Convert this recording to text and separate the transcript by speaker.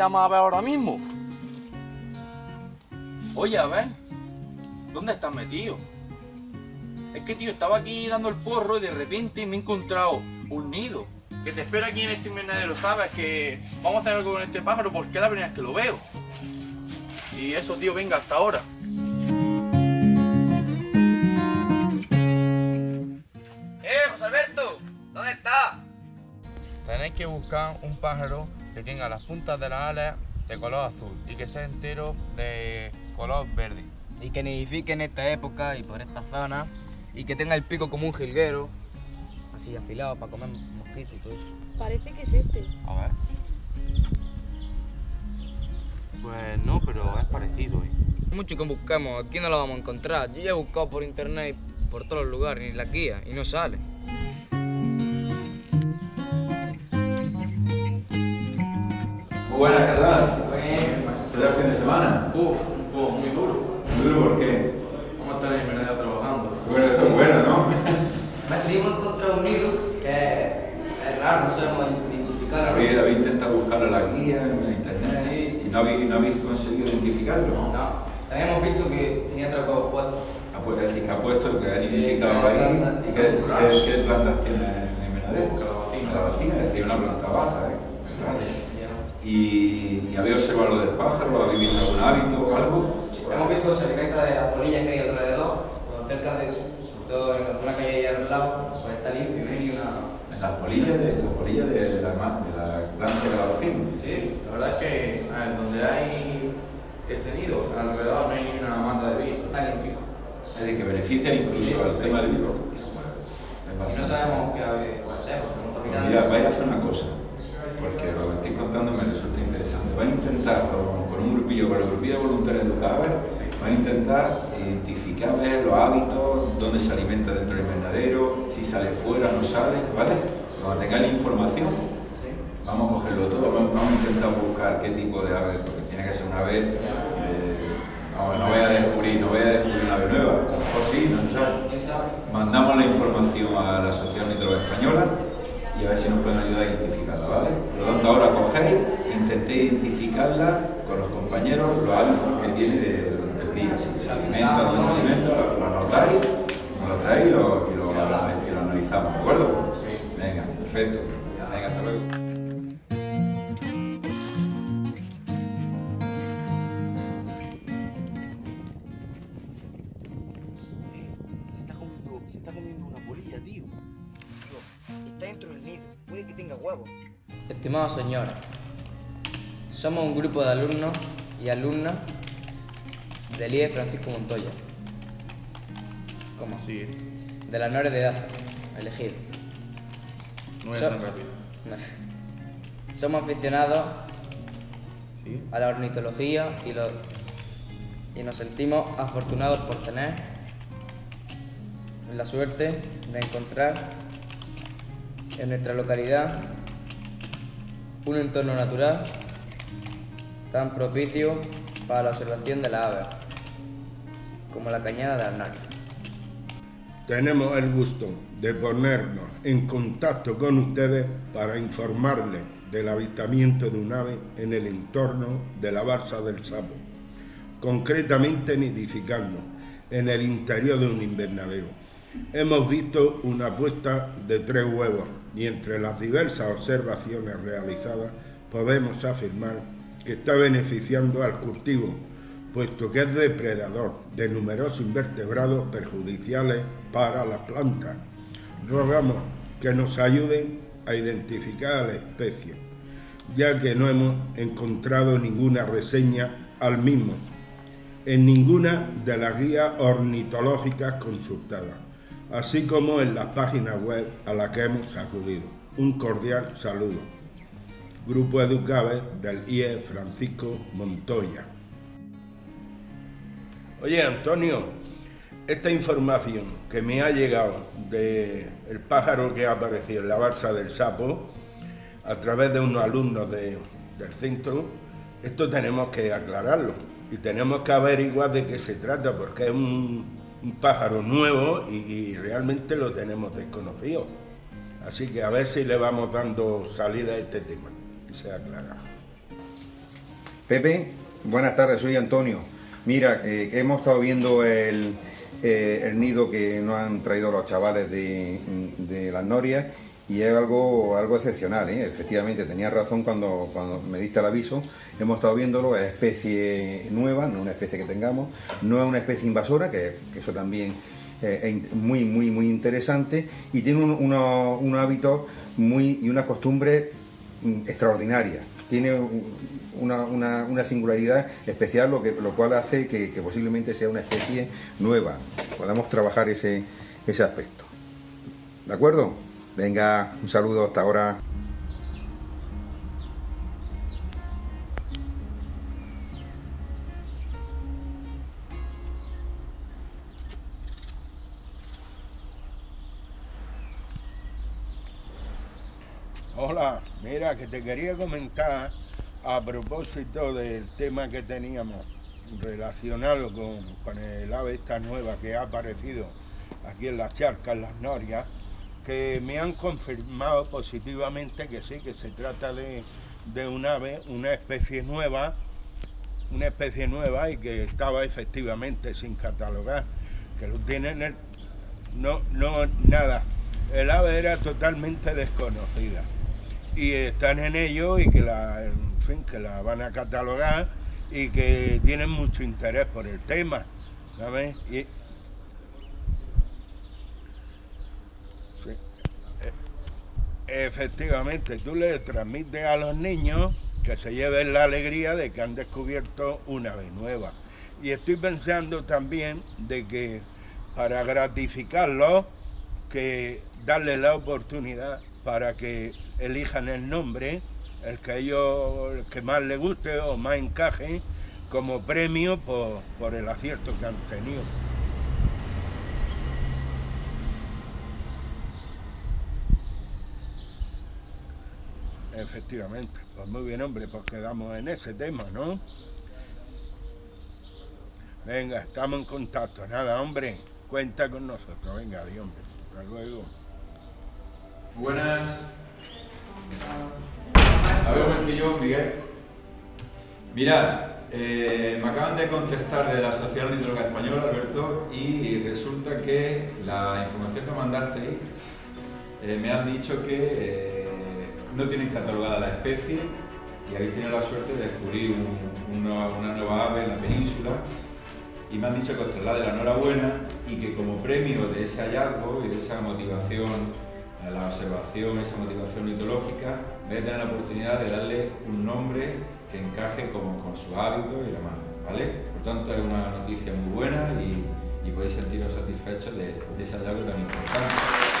Speaker 1: vayamos a ver ahora mismo. Oye, a ver, ¿dónde estás metido? Es que, tío, estaba aquí dando el porro y de repente me he encontrado un nido. Que te espera aquí en este invernadero, ¿sabes? Que vamos a hacer algo con este pájaro porque es la primera vez que lo veo. Y eso, tío, venga, hasta ahora.
Speaker 2: ¡Eh, José Alberto! ¿Dónde estás?
Speaker 3: Tenéis que buscar un pájaro que tenga las puntas de las alas de color azul y que sea entero de color verde.
Speaker 2: Y que nidifique en esta época y por esta zona. Y que tenga el pico como un jilguero. Así afilado para comer mosquitos y todo eso.
Speaker 4: Parece que es este.
Speaker 3: A ver. Pues no, pero es parecido. ¿eh?
Speaker 2: Mucho que busquemos, aquí no lo vamos a encontrar. Yo ya he buscado por internet, por todos los lugares, ni la guía, y no sale.
Speaker 5: Muy buenas, Carral. ¿Qué tal el fin de semana?
Speaker 1: Uf, uf, muy duro.
Speaker 5: Muy duro, ¿por qué?
Speaker 1: Vamos a estar en el trabajando.
Speaker 5: Bueno, eso es bueno, ¿no?
Speaker 2: Hemos encontrado un nido que es raro, no sabemos identificar.
Speaker 5: Habéis, habéis intentado buscarlo en la guía, en internet,
Speaker 2: Sí.
Speaker 5: y no habéis, no habéis conseguido identificarlo.
Speaker 2: No, también hemos visto que tenía atracado puesto.
Speaker 5: Ah, pues decir que ha puesto lo que ha
Speaker 2: Sí,
Speaker 5: identificado ahí. ¿Y qué, qué- qué plantas tiene en el invernadero?
Speaker 1: Calabacín.
Speaker 5: Calabacín, es decir, una planta baja, ¿eh? ¿Y, y habéis observado lo del pájaro? ¿Habéis visto algún hábito o algo?
Speaker 2: Hemos visto cerca de las polillas que hay alrededor, cerca de, sobre todo en la zona que hay ahí al lado, pues está limpio, no hay ni una...
Speaker 5: En las polillas de, las polillas de, la, de la planta de calabacín.
Speaker 1: Sí, la verdad es que ver, donde hay ese nido, alrededor no hay ni una mata de vino.
Speaker 2: Está limpio.
Speaker 5: Es decir, que beneficia incluso
Speaker 2: Sí,
Speaker 5: al
Speaker 2: sí.
Speaker 5: tema del vino.
Speaker 2: Y no sabemos qué está
Speaker 5: Pues
Speaker 2: mirando.
Speaker 5: mira, vais a hacer una cosa, porque lo que estoy contando me resulta interesante. Vais a intentar, con, con un grupillo, con el grupillo de voluntarios educados, vais a intentar identificar ver los hábitos, dónde se alimenta dentro del invernadero, si sale fuera, no sale, ¿vale? Cuando tengáis la información,
Speaker 2: Sí.
Speaker 5: vamos a cogerlo todo, vamos, a intentar buscar qué tipo de ave, porque tiene que ser una ave, eh, vamos, no voy a descubrir, no voy a descubrir una ave nueva, mejor sí, no sabe. Mandamos la información a la Sociedad Ornitológica Española y a ver si nos pueden ayudar a identificarla, ¿vale? Por lo tanto, ahora cogéis, intentéis identificarla compañeros, los hábitos que tiene de- durante el día, si se alimenta, no se alimenta, lo, lo nos lo traéis y lo, y lo, y lo analizamos, ¿de acuerdo?
Speaker 1: Sí.
Speaker 5: Venga, perfecto. Venga, hasta luego.
Speaker 3: Se está comiendo, se está comiendo una polilla, tío.
Speaker 2: Está dentro del nido, puede que tenga huevos. Estimados señores, somos un grupo de alumnos y alumnas del IE Francisco Montoya. ¿Cómo?
Speaker 1: Sí,
Speaker 2: De las menores de edad, elegido.
Speaker 1: no es
Speaker 2: So-
Speaker 1: tan rápido.
Speaker 2: Somos aficionados
Speaker 1: Sí.
Speaker 2: a la ornitología y, lo- y nos sentimos afortunados por tener la suerte de encontrar en nuestra localidad un entorno natural tan propicio para la observación de las aves como la cañada de Arnal.
Speaker 6: Tenemos el gusto de ponernos en contacto con ustedes para informarles del avistamiento de un ave en el entorno de la Barza del Sapo, concretamente nidificando en el interior de un invernadero. Hemos visto una puesta de tres huevos y entre las diversas observaciones realizadas podemos afirmar que está beneficiando al cultivo, puesto que es depredador de numerosos invertebrados perjudiciales para las plantas. Rogamos que nos ayuden a identificar a la especie, ya que no hemos encontrado ninguna reseña al mismo en ninguna de las guías ornitológicas consultadas, así como en las páginas web a las que hemos acudido. Un cordial saludo. Grupo Educabe del IE Francisco Montoya. Oye, Antonio, esta información que me ha llegado del el pájaro que ha aparecido en la Barça del Sapo, a través de unos alumnos de- del centro, esto tenemos que aclararlo y tenemos que averiguar de qué se trata, porque es un, pájaro nuevo y realmente lo tenemos desconocido. Así que a ver si le vamos dando salida a este tema y se aclara.
Speaker 4: Pepe, buenas tardes, soy Antonio. Mira, eh, hemos estado viendo el, eh, el nido que nos han traído los chavales de, las Norias y es algo, algo excepcional, ¿eh? efectivamente, tenía razón cuando, cuando me diste el aviso, hemos estado viéndolo, es especie nueva, no una especie que tengamos, no es una especie invasora, que, eso también eh, es muy, muy, muy interesante, y tiene un, unos, unos hábitos muy, y una costumbre mm, extraordinaria, tiene un- una, una- una singularidad especial, lo, que, lo cual hace que, que posiblemente sea una especie nueva, podamos trabajar ese, ese aspecto. ¿De acuerdo? Venga, un saludo hasta ahora.
Speaker 6: Hola, mira que te quería comentar a propósito del tema que teníamos relacionado con, con el ave esta nueva que ha aparecido aquí en las charcas, en las norias, que me han confirmado positivamente que sí, que se trata de, de un ave, una especie nueva, una especie nueva y que estaba efectivamente sin catalogar, que lo tienen el... No, no, nada. El ave era totalmente desconocida y están en ello y que la, en fin, que la van a catalogar y que tienen mucho interés por el tema, ¿sabes? Sí. E- Efectivamente, tú le transmites a los niños que se lleven la alegría de que han descubierto una ave nueva. Y estoy pensando también de que para gratificarlos, que darles la oportunidad para que elijan el nombre, el que ellos el que más les guste o más encaje, como premio por, por el acierto que han tenido. Efectivamente, pues muy bien hombre, pues quedamos en ese tema, ¿no? Venga, estamos en contacto, nada hombre, cuenta con nosotros, venga, adiós hombre, hasta luego.
Speaker 5: Buenas. A ver, un momentillo, Miguel. Mirad, eh, me acaban de contestar de la Sociedad Ornitológica Española, Alberto, y resulta que la información que mandasteis eh, me han dicho que eh, no tienen catalogada la especie y habéis tenido la suerte de descubrir un- una, una nueva ave en la península y me han dicho que os traslade la enhorabuena y que como premio de ese hallazgo y de esa motivación la observación, esa motivación mitológica, a tener la oportunidad de darle un nombre que encaje como con su hábito y demás, ¿vale? Por tanto, es una noticia muy buena y, y podéis sentiros satisfechos de, de ese hallazgo tan importante.